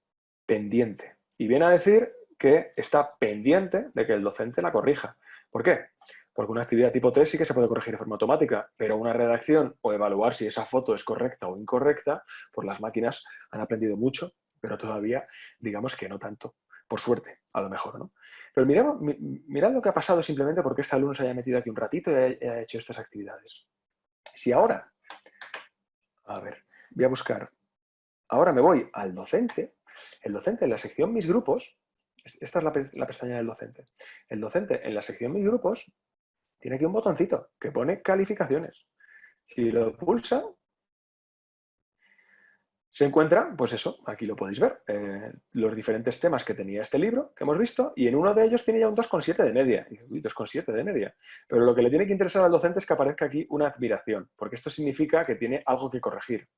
pendiente. Y viene a decir que está pendiente de que el docente la corrija. ¿Por qué? Porque una actividad tipo 3 sí que se puede corregir de forma automática, pero una redacción o evaluar si esa foto es correcta o incorrecta, pues las máquinas han aprendido mucho, pero todavía digamos que no tanto. Por suerte, a lo mejor, ¿no? Pero mirad, mirad lo que ha pasado simplemente porque este alumno se haya metido aquí un ratito y haya hecho estas actividades. Si ahora, a ver, voy a buscar, ahora me voy al docente, el docente en la sección Mis Grupos esta es la, pestaña del docente. El docente en la sección Mis grupos tiene aquí un botoncito que pone calificaciones. Si lo pulsa, se encuentra, pues eso, aquí lo podéis ver, eh, los diferentes temas que tenía este libro que hemos visto y en uno de ellos tiene ya un 2,7 de media. Y, uy, 2,7 de media. Pero lo que le tiene que interesar al docente es que aparezca aquí una admiración, porque esto significa que tiene algo que corregir.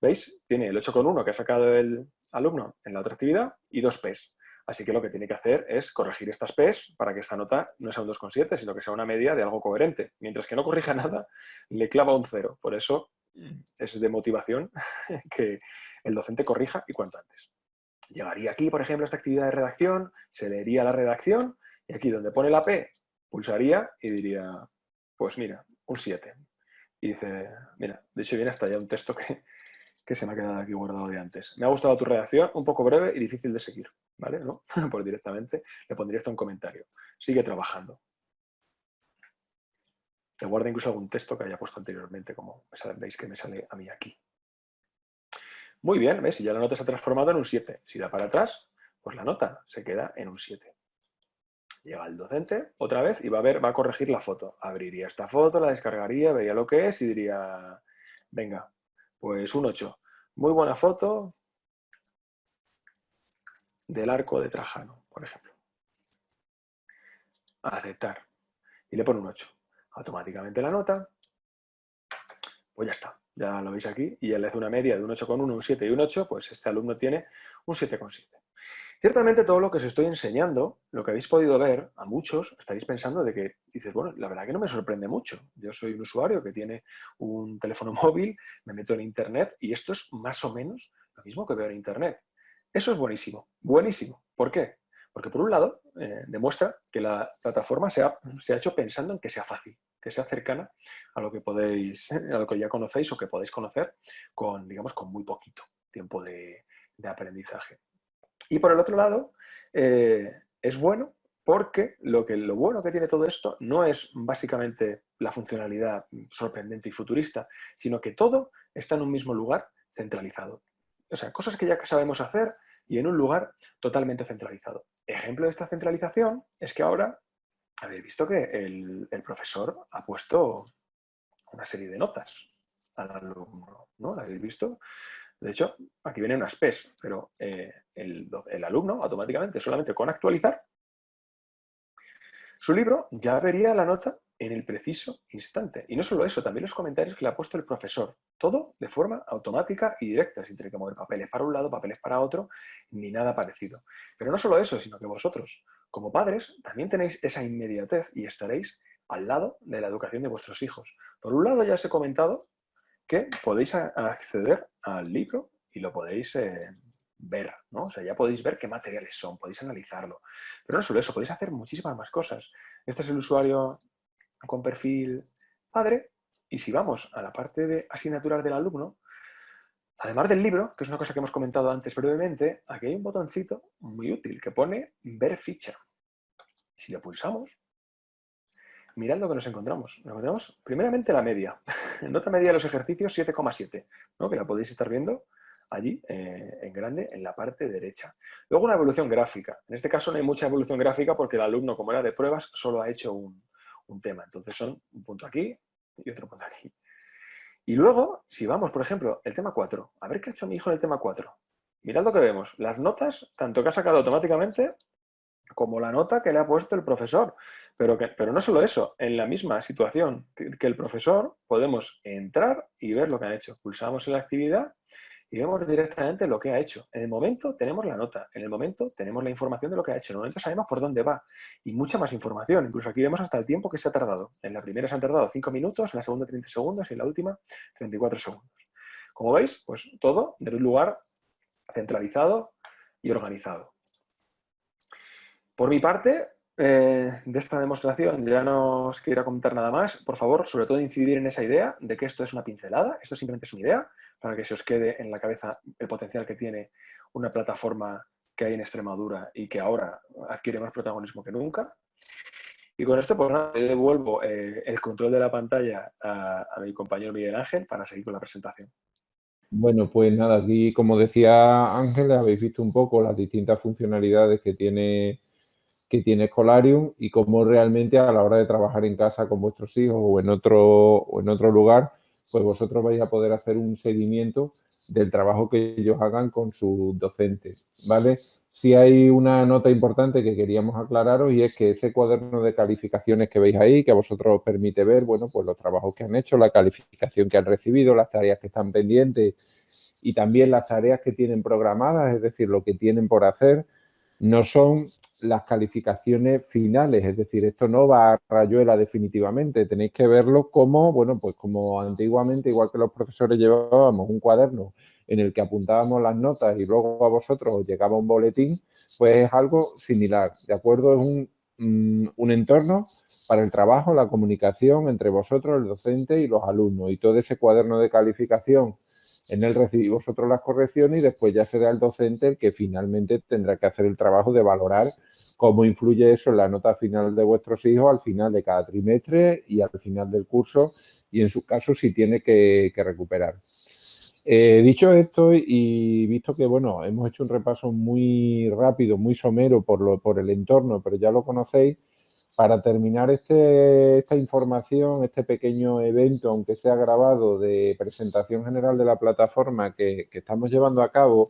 ¿Veis? Tiene el 8,1 que ha sacado el alumno en la otra actividad y dos P's. Así que lo que tiene que hacer es corregir estas P's para que esta nota no sea un 2,7, sino que sea una media de algo coherente. Mientras que no corrija nada, le clava un 0. Por eso mm, es de motivación que el docente corrija y cuanto antes. Llegaría aquí, por ejemplo, esta actividad de redacción, se leería la redacción y aquí donde pone la P, pulsaría y diría, pues mira, un 7. y dice, mira, de hecho viene hasta ya un texto que, que se me ha quedado aquí guardado de antes. Me ha gustado tu redacción, un poco breve y difícil de seguir, ¿vale? ¿No? Pues directamente le pondría esto en comentario. Sigue trabajando. Te guarda incluso algún texto que haya puesto anteriormente, como veis que me sale a mí aquí. Muy bien, ¿ves? Y ya la nota se ha transformado en un 7. Si da para atrás, pues la nota se queda en un 7. Llega el docente otra vez y va a ver, va a corregir la foto. Abriría esta foto, la descargaría, vería lo que es y diría, venga, pues un 8. Muy buena foto del arco de Trajano, por ejemplo. Aceptar. Y le pone un 8. Automáticamente la nota, pues ya está. Ya lo veis aquí. Y él le hace una media de un 8,1, un 7 y un 8, pues este alumno tiene un 7,7. Ciertamente todo lo que os estoy enseñando, lo que habéis podido ver, a muchos estaréis pensando de que dices, bueno, la verdad que no me sorprende mucho. Yo soy un usuario que tiene un teléfono móvil, me meto en Internet y esto es más o menos lo mismo que veo en Internet. Eso es buenísimo, buenísimo. ¿Por qué? Porque por un lado eh, demuestra que la plataforma se ha, se ha hecho pensando en que sea fácil, que sea cercana a lo que podéis, a lo que ya conocéis o que podéis conocer con, digamos, con muy poquito tiempo de aprendizaje. Y por el otro lado, eh, es bueno porque lo, que, lo bueno que tiene todo esto no es básicamente la funcionalidad sorprendente y futurista, sino que todo está en un mismo lugar centralizado. O sea, cosas que ya sabemos hacer y en un lugar totalmente centralizado. Ejemplo de esta centralización es que ahora habéis visto que el, profesor ha puesto una serie de notas al alumno, ¿no? ¿La habéis visto? De hecho, aquí vienen unas PES, pero eh, el, alumno automáticamente, solamente con actualizar, su libro ya vería la nota en el preciso instante. Y no solo eso, también los comentarios que le ha puesto el profesor. Todo de forma automática y directa, sin tener que mover papeles para un lado, papeles para otro, ni nada parecido. Pero no solo eso, sino que vosotros, como padres, también tenéis esa inmediatez y estaréis al lado de la educación de vuestros hijos. Por un lado, ya os he comentado que podéis acceder al libro y lo podéis eh, ver. O sea, ya podéis ver qué materiales son, podéis analizarlo. Pero no solo eso, podéis hacer muchísimas más cosas. Este es el usuario con perfil padre y si vamos a la parte de asignaturas del alumno, además del libro, que es una cosa que hemos comentado antes brevemente, aquí hay un botoncito muy útil que pone ver ficha. Si lo pulsamos, mirad lo que nos encontramos. Nos encontramos primeramente la media. Nota media de los ejercicios 7,7, ¿no? que la podéis estar viendo allí eh, en grande en la parte derecha. Luego una evolución gráfica. En este caso no hay mucha evolución gráfica porque el alumno, como era de pruebas, solo ha hecho un, tema. Entonces son un punto aquí y otro punto aquí. Y luego, si vamos, por ejemplo, el tema 4. A ver qué ha hecho mi hijo en el tema 4. Mirad lo que vemos. Las notas, tanto que ha sacado automáticamente como la nota que le ha puesto el profesor. Pero, que, pero no solo eso, en la misma situación que, el profesor podemos entrar y ver lo que han hecho. Pulsamos en la actividad y vemos directamente lo que ha hecho. En el momento tenemos la nota, en el momento tenemos la información de lo que ha hecho, en el momento sabemos por dónde va y mucha más información. Incluso aquí vemos hasta el tiempo que se ha tardado. En la primera se han tardado 5 minutos, en la segunda 30 segundos y en la última 34 segundos. Como veis, pues todo de un lugar centralizado y organizado. Por mi parte, eh, de esta demostración ya no os quiero comentar nada más. Por favor, sobre todo incidir en esa idea de que esto es una pincelada, esto simplemente es una idea, para que se os quede en la cabeza el potencial que tiene una plataforma que hay en Extremadura y que ahora adquiere más protagonismo que nunca. Y con esto, pues nada, devuelvo eh, el control de la pantalla a, a mi compañero Miguel Ángel para seguir con la presentación. Bueno, pues nada, aquí como decía Ángel, habéis visto un poco las distintas funcionalidades que tiene que tiene Escolarium y cómo realmente a la hora de trabajar en casa con vuestros hijos o en otro, o en otro lugar, pues vosotros vais a poder hacer un seguimiento del trabajo que ellos hagan con sus docentes, ¿vale? Sí hay una nota importante que queríamos aclararos y es que ese cuaderno de calificaciones que veis ahí, que a vosotros os permite ver, bueno, pues los trabajos que han hecho, la calificación que han recibido, las tareas que están pendientes y también las tareas que tienen programadas, es decir, lo que tienen por hacer, no son las calificaciones finales, es decir, esto no va a rayuela definitivamente, tenéis que verlo como, bueno, pues como antiguamente, igual que los profesores llevábamos un cuaderno en el que apuntábamos las notas y luego a vosotros os llegaba un boletín, pues es algo similar, ¿de acuerdo? Es un mm, un entorno para el trabajo, la comunicación entre vosotros, el docente y los alumnos. Y todo ese cuaderno de calificación en él recibís vosotros las correcciones y después ya será el docente el que finalmente tendrá que hacer el trabajo de valorar cómo influye eso en la nota final de vuestros hijos al final de cada trimestre y al final del curso y en su caso si tiene que, recuperar. Eh, dicho esto y visto que bueno, hemos hecho un repaso muy rápido, muy somero por, lo, por el entorno, pero ya lo conocéis, para terminar este, esta información, este pequeño evento, aunque sea grabado, de presentación general de la plataforma que, estamos llevando a cabo,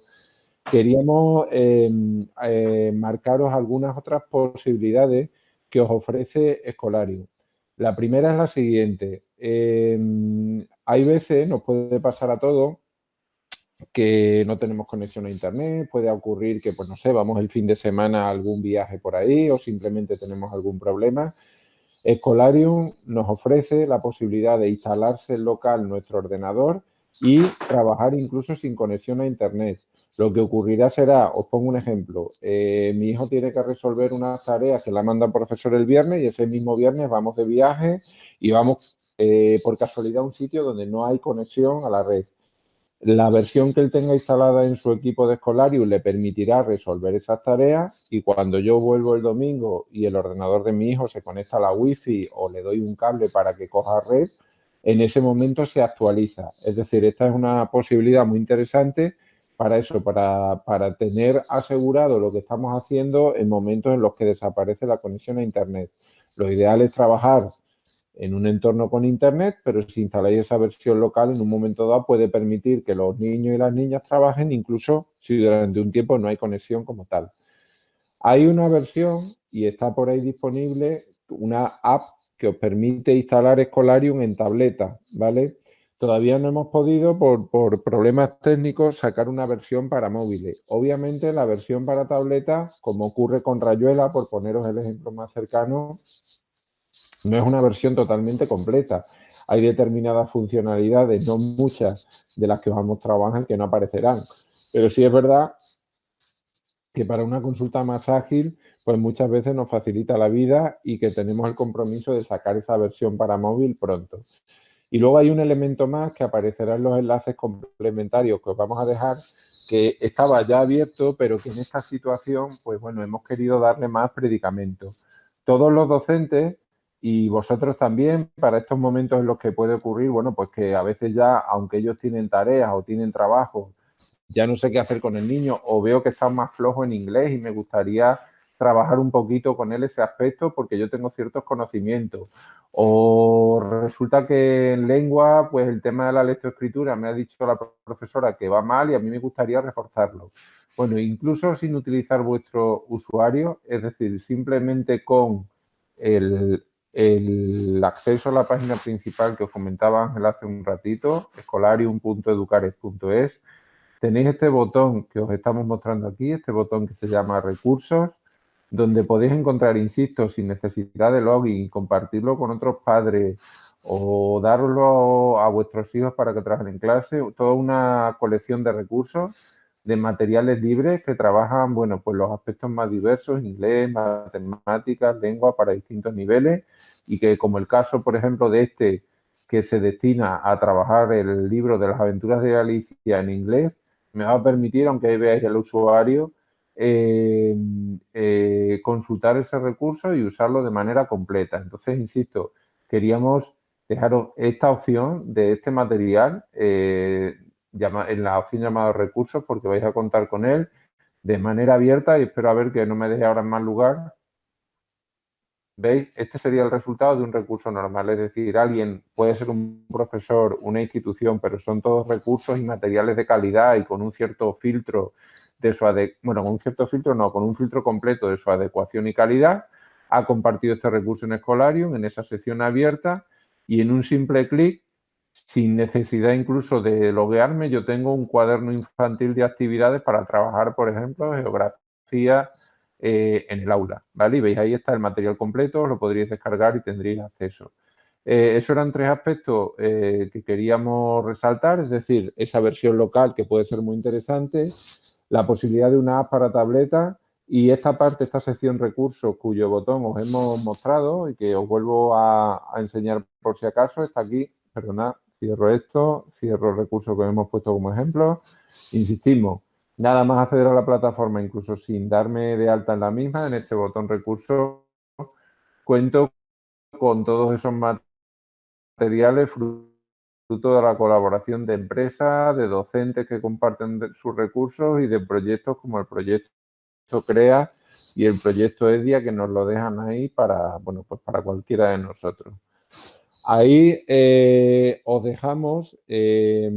queríamos em, eh, marcaros algunas otras posibilidades que os ofrece Escolarium. La primera es la siguiente. Em, hay veces, nos puede pasar a todos, que no tenemos conexión a internet, puede ocurrir que, pues no sé, vamos el fin de semana a algún viaje por ahí o simplemente tenemos algún problema. Escolarium nos ofrece la posibilidad de instalarse en local nuestro ordenador y trabajar incluso sin conexión a internet. Lo que ocurrirá será, os pongo un ejemplo, eh, mi hijo tiene que resolver unas tareas que la manda el profesor el viernes y ese mismo viernes vamos de viaje y vamos eh, por casualidad a un sitio donde no hay conexión a la red. La versión que él tenga instalada en su equipo de Escolarium le permitirá resolver esas tareas y cuando yo vuelvo el domingo y el ordenador de mi hijo se conecta a la wifi o le doy un cable para que coja red, en ese momento se actualiza. Es decir, esta es una posibilidad muy interesante para eso, para, para tener asegurado lo que estamos haciendo en momentos en los que desaparece la conexión a Internet. Lo ideal es trabajar en un entorno con internet, pero si instaláis esa versión local, en un momento dado puede permitir que los niños y las niñas trabajen, incluso si durante un tiempo no hay conexión como tal. Hay una versión, y está por ahí disponible, una app que os permite instalar Escolarium en tableta, ¿vale? Todavía no hemos podido, por, por, problemas técnicos, sacar una versión para móviles. Obviamente, la versión para tableta, como ocurre con Rayuela, por poneros el ejemplo más cercano, no es una versión totalmente completa. Hay determinadas funcionalidades, no muchas de las que os hemos trabajado, que no aparecerán. Pero sí es verdad que para una consulta más ágil, pues muchas veces nos facilita la vida y que tenemos el compromiso de sacar esa versión para móvil pronto. Y luego hay un elemento más que aparecerá en los enlaces complementarios que os vamos a dejar, que estaba ya abierto, pero que en esta situación, pues bueno, hemos querido darle más predicamento. Todos los docentes y vosotros también, para estos momentos en los que puede ocurrir, bueno, pues que a veces ya, aunque ellos tienen tareas o tienen trabajo, ya no sé qué hacer con el niño o veo que está más flojo en inglés y me gustaría trabajar un poquito con él ese aspecto porque yo tengo ciertos conocimientos. O resulta que en lengua, pues el tema de la lectoescritura me ha dicho la profesora que va mal y a mí me gustaría reforzarlo. Bueno, incluso sin utilizar vuestro usuario, es decir, simplemente con el, el acceso a la página principal que os comentaba Ángel hace un ratito, escolarium.educares.es, tenéis este botón que os estamos mostrando aquí, este botón que se llama recursos, donde podéis encontrar, insisto, sin necesidad de login, y compartirlo con otros padres o darlo a vuestros hijos para que trabajen en clase, toda una colección de recursos, de materiales libres que trabajan, bueno, pues los aspectos más diversos, inglés, matemáticas, lengua para distintos niveles y que como el caso, por ejemplo, de este que se destina a trabajar el libro de las aventuras de Alicia en inglés, me va a permitir, aunque veáis el usuario, eh, eh, consultar ese recurso y usarlo de manera completa. Entonces, insisto, queríamos dejaros esta opción de este material eh, en la opción llamada recursos porque vais a contar con él de manera abierta y espero a ver que no me deje ahora en más lugar ¿Veis? Este sería el resultado de un recurso normal, es decir, alguien puede ser un profesor, una institución, pero son todos recursos y materiales de calidad y con un cierto filtro de su bueno, con un cierto filtro no, con un filtro completo de su adecuación y calidad, ha compartido este recurso en Escolarium, en esa sección abierta, y en un simple clic, sin necesidad incluso de loguearme, yo tengo un cuaderno infantil de actividades para trabajar, por ejemplo, geografía, eh, en el aula, ¿vale? Y veis ahí está el material completo, lo podríais descargar y tendríais acceso. Eh, esos eran tres aspectos eh, que queríamos resaltar, es decir, esa versión local que puede ser muy interesante, la posibilidad de una app para tableta Y esta parte, esta sección recursos, cuyo botón os hemos mostrado y que os vuelvo a, enseñar por si acaso, está aquí. Perdonad, cierro esto, cierro el recurso que hemos puesto como ejemplo. Insistimos, nada más acceder a la plataforma, incluso sin darme de alta en la misma, en este botón recursos, cuento con todos esos materiales fruto de la colaboración de empresas, de docentes que comparten sus recursos y de proyectos como el proyecto CREA y el proyecto EDIA que nos lo dejan ahí para, bueno, pues para cualquiera de nosotros. Ahí eh, os dejamos, eh,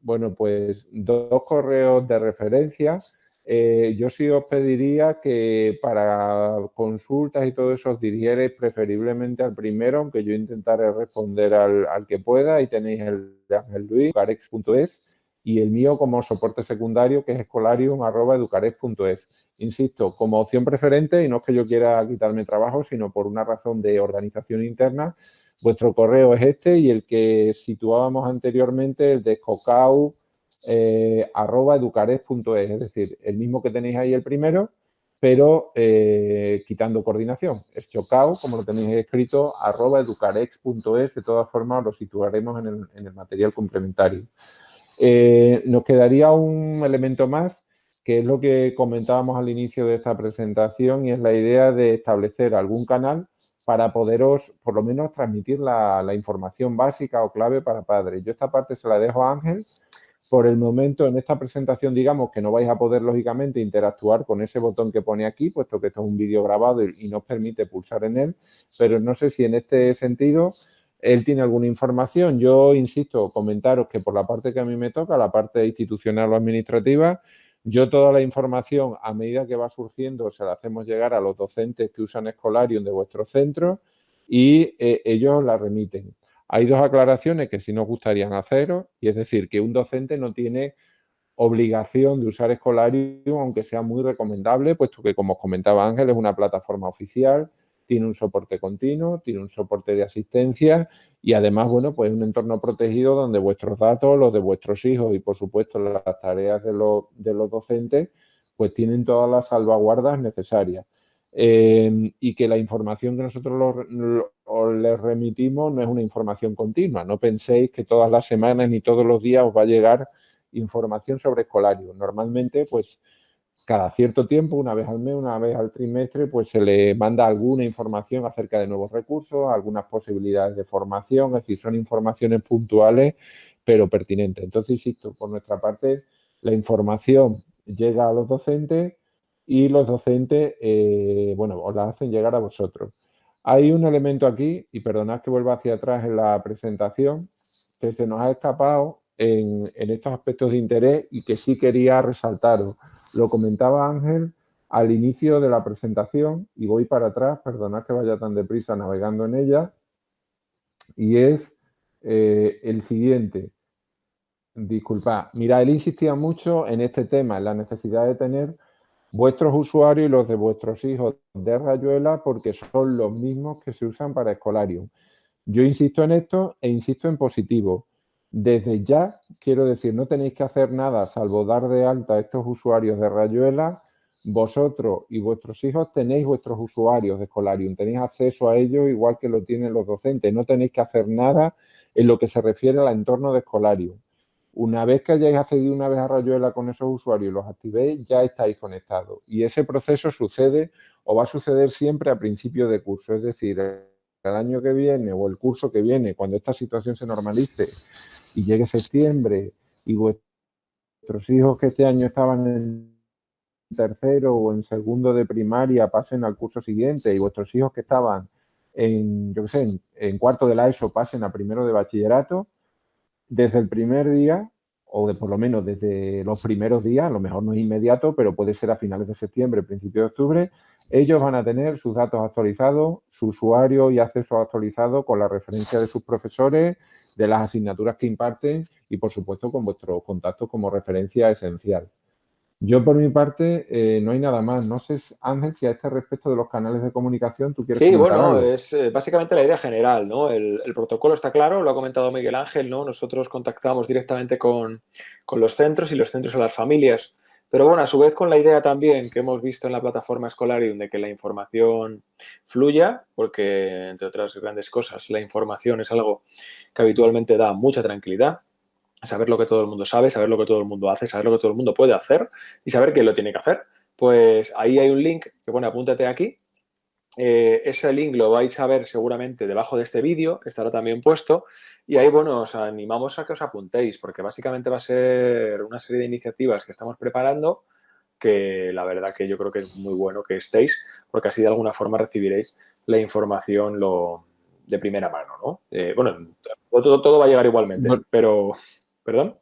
bueno, pues dos correos de referencia. Eh, yo sí os pediría que para consultas y todo eso os dirigierais preferiblemente al primero, aunque yo intentaré responder al, que pueda. Ahí tenéis el de Ángel Luis, carex.es y el mío como soporte secundario, que es escolarium.educares.es. Insisto, como opción preferente, y no es que yo quiera quitarme trabajo, sino por una razón de organización interna, vuestro correo es este y el que situábamos anteriormente, el de escocau, eh, es decir, el mismo que tenéis ahí el primero, pero eh, quitando coordinación. Es chocao, como lo tenéis escrito, de todas formas lo situaremos en el material complementario. Eh, nos quedaría un elemento más, que es lo que comentábamos al inicio de esta presentación y es la idea de establecer algún canal para poderos, por lo menos, transmitir la, información básica o clave para padres. Yo esta parte se la dejo a Ángel. Por el momento, en esta presentación, digamos que no vais a poder, lógicamente, interactuar con ese botón que pone aquí, puesto que esto es un vídeo grabado y, y nos permite pulsar en él, pero no sé si en este sentido él tiene alguna información. Yo insisto, comentaros que por la parte que a mí me toca, la parte institucional o administrativa, yo toda la información a medida que va surgiendo se la hacemos llegar a los docentes que usan Escolarium de vuestro centro y eh, ellos la remiten. Hay dos aclaraciones que sí nos gustarían haceros y es decir, que un docente no tiene obligación de usar Escolarium, aunque sea muy recomendable, puesto que, como os comentaba Ángel, es una plataforma oficial, tiene un soporte continuo, tiene un soporte de asistencia y además, bueno, pues un entorno protegido donde vuestros datos, los de vuestros hijos y, por supuesto, las tareas de, los, docentes, pues tienen todas las salvaguardas necesarias. Eh, y que la información que nosotros les remitimos no es una información continua. No penséis que todas las semanas ni todos los días os va a llegar información sobre escolario. Normalmente, pues, cada cierto tiempo, una vez al mes, una vez al trimestre, pues se le manda alguna información acerca de nuevos recursos, algunas posibilidades de formación, es decir, son informaciones puntuales pero pertinentes. Entonces, insisto, por nuestra parte, la información llega a los docentes y los docentes, eh, bueno, os la hacen llegar a vosotros. Hay un elemento aquí, y perdonad que vuelva hacia atrás en la presentación, que se nos ha escapado en, estos aspectos de interés y que sí quería resaltaros. Lo comentaba Ángel al inicio de la presentación y voy para atrás, perdonad que vaya tan deprisa navegando en ella, y es eh, el siguiente. Disculpa, mira, él insistía mucho en este tema, en la necesidad de tener vuestros usuarios y los de vuestros hijos de Rayuela porque son los mismos que se usan para Escolarium. Yo insisto en esto e insisto en positivo. Desde ya, quiero decir, no tenéis que hacer nada salvo dar de alta a estos usuarios de Rayuela. Vosotros y vuestros hijos tenéis vuestros usuarios de Escolarium, tenéis acceso a ellos igual que lo tienen los docentes. No tenéis que hacer nada en lo que se refiere al entorno de Escolarium. Una vez que hayáis accedido una vez a Rayuela con esos usuarios y los activéis, ya estáis conectados. Y ese proceso sucede o va a suceder siempre a principio de curso. Es decir, el año que viene o el curso que viene, cuando esta situación se normalice y llegue septiembre y vuestros hijos que este año estaban en tercero o en segundo de primaria pasen al curso siguiente y vuestros hijos que estaban en, yo qué sé, en, cuarto de la ESO pasen a primero de bachillerato, desde el primer día o de por lo menos desde los primeros días, a lo mejor no es inmediato, pero puede ser a finales de septiembre, principio de octubre, ellos van a tener sus datos actualizados, su usuario y acceso actualizado con la referencia de sus profesores, de las asignaturas que imparten y, por supuesto, con vuestros contactos como referencia esencial. Yo, por mi parte, eh, no hay nada más. No sé, Ángel, si a este respecto de los canales de comunicación tú quieres Sí, bueno, es eh, básicamente la idea general, ¿no? El, protocolo está claro, lo ha comentado Miguel Ángel, ¿no? Nosotros contactamos directamente con, con, los centros y los centros a las familias Pero bueno, a su vez con la idea también que hemos visto en la plataforma Escolarium de que la información fluya, porque entre otras grandes cosas, la información es algo que habitualmente da mucha tranquilidad, saber lo que todo el mundo sabe, saber lo que todo el mundo hace, saber lo que todo el mundo puede hacer y saber quién lo tiene que hacer. Pues ahí hay un link que pone apúntate aquí. Eh, ese link lo vais a ver seguramente debajo de este vídeo, estará también puesto. Y ahí, bueno, os animamos a que os apuntéis, porque básicamente va a ser una serie de iniciativas que estamos preparando que la verdad que yo creo que es muy bueno que estéis, porque así de alguna forma recibiréis la información lo, de primera mano, ¿no? Eh, bueno, todo, todo, va a llegar igualmente, pero ¿Perdón?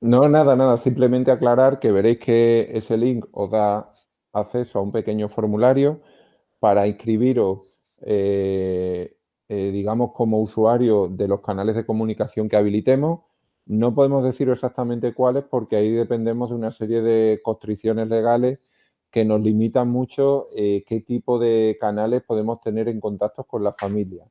No, nada, nada. Simplemente aclarar que veréis que ese link os da acceso a un pequeño formulario para inscribiros, eh, eh, digamos, como usuario de los canales de comunicación que habilitemos. No podemos decir exactamente cuáles porque ahí dependemos de una serie de constricciones legales que nos limitan mucho eh, qué tipo de canales podemos tener en contacto con la familia.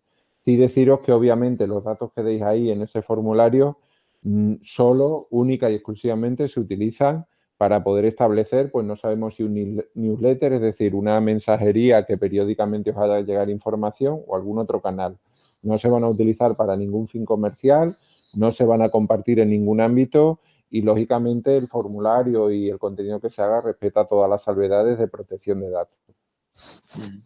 Sí deciros que obviamente los datos que deis ahí en ese formulario mm, solo, única y exclusivamente se utilizan para poder establecer, pues no sabemos si un newsletter, es decir, una mensajería que periódicamente os haga llegar información o algún otro canal. No se van a utilizar para ningún fin comercial, no se van a compartir en ningún ámbito y, lógicamente, el formulario y el contenido que se haga respeta todas las salvedades de protección de datos. Mm.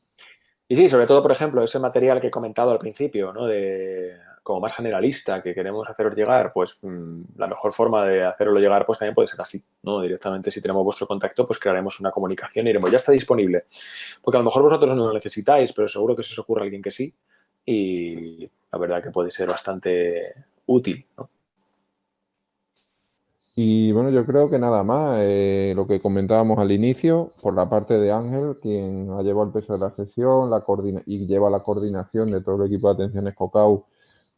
Y sí, sobre todo, por ejemplo, ese material que he comentado al principio, ¿no? De, como más generalista que queremos haceros llegar, pues mm, la mejor forma de hacerlo llegar pues también puede ser así, ¿no? Directamente si tenemos vuestro contacto, pues crearemos una comunicación y diremos, ya está disponible. Porque a lo mejor vosotros no lo necesitáis, pero seguro que se os ocurre alguien que sí y la verdad que puede ser bastante útil. Y bueno, yo creo que nada más, eh, lo que comentábamos al inicio, por la parte de Ángel, quien ha llevado el peso de la sesión la y lleva la coordinación de todo el equipo de atención Escocau,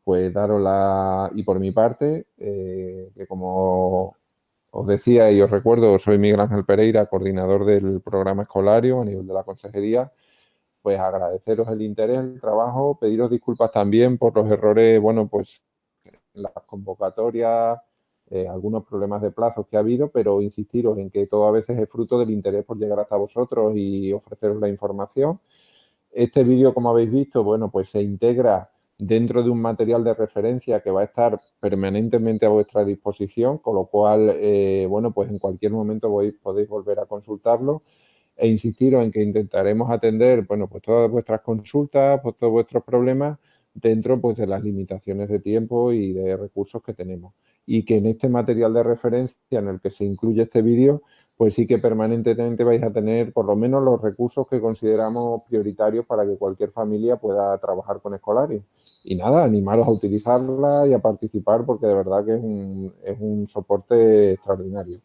pues daros la... Y por mi parte, eh, que como os decía y os recuerdo, soy Miguel Ángel Pereira, coordinador del programa escolario a nivel de la consejería, pues agradeceros el interés, el trabajo, pediros disculpas también por los errores, bueno, pues las convocatorias, eh, algunos problemas de plazos que ha habido, pero insistiros en que todo a veces es fruto del interés por llegar hasta vosotros y ofreceros la información. Este vídeo, como habéis visto, bueno, pues se integra dentro de un material de referencia que va a estar permanentemente a vuestra disposición, con lo cual, eh, bueno, pues en cualquier momento podéis volver a consultarlo e insistiros en que intentaremos atender, bueno, pues todas vuestras consultas, pues todos vuestros problemas dentro pues de las limitaciones de tiempo y de recursos que tenemos. Y que en este material de referencia en el que se incluye este vídeo, pues sí que permanentemente vais a tener por lo menos los recursos que consideramos prioritarios para que cualquier familia pueda trabajar con Escolari. Y nada, animaros a utilizarla y a participar porque de verdad que es un, es un soporte extraordinario.